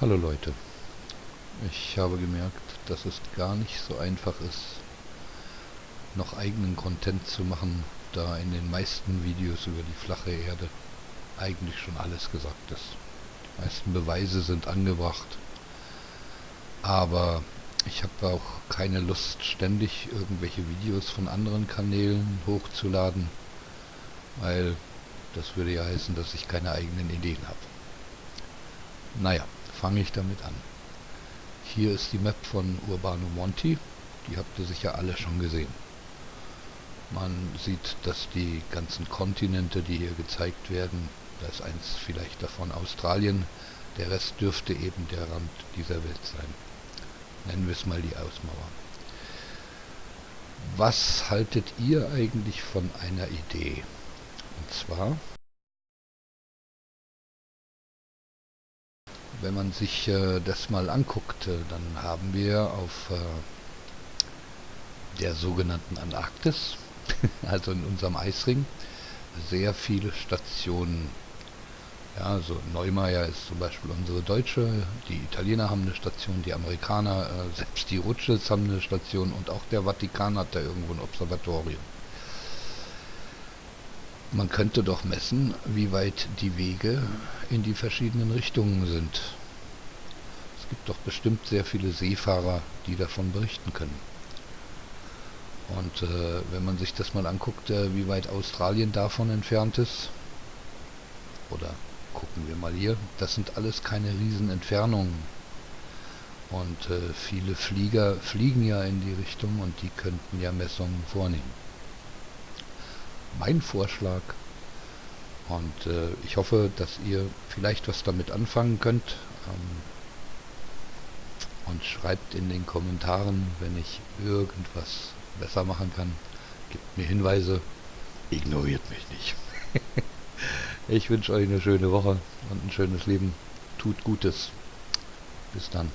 Hallo Leute, ich habe gemerkt, dass es gar nicht so einfach ist, noch eigenen Content zu machen, da in den meisten Videos über die flache Erde eigentlich schon alles gesagt ist. Die meisten Beweise sind angebracht, aber ich habe auch keine Lust, ständig irgendwelche Videos von anderen Kanälen hochzuladen, weil das würde ja heißen, dass ich keine eigenen Ideen habe. Naja, fange ich damit an. Hier ist die Map von Urbano Monti, die habt ihr sicher alle schon gesehen. Man sieht, dass die ganzen Kontinente, die hier gezeigt werden, da ist eins vielleicht davon Australien, der Rest dürfte eben der Rand dieser Welt sein. Nennen wir es mal die Ausmauer. Was haltet ihr eigentlich von einer Idee? Und zwar wenn man sich äh, das mal anguckt, äh, dann haben wir auf äh, der sogenannten Antarktis, also in unserem Eisring, sehr viele Stationen. Ja, also Neumeier ist zum Beispiel unsere deutsche, die Italiener haben eine Station, die Amerikaner, äh, selbst die Rutsches haben eine Station und auch der Vatikan hat da irgendwo ein Observatorium. Man könnte doch messen, wie weit die Wege in die verschiedenen Richtungen sind. Es gibt doch bestimmt sehr viele Seefahrer, die davon berichten können. Und äh, wenn man sich das mal anguckt, äh, wie weit Australien davon entfernt ist, oder gucken wir mal hier, das sind alles keine Riesenentfernungen. Und äh, viele Flieger fliegen ja in die Richtung und die könnten ja Messungen vornehmen mein Vorschlag. Und äh, ich hoffe, dass ihr vielleicht was damit anfangen könnt. Ähm, und schreibt in den Kommentaren, wenn ich irgendwas besser machen kann. Gebt mir Hinweise. Ignoriert mich nicht. ich wünsche euch eine schöne Woche und ein schönes Leben. Tut Gutes. Bis dann.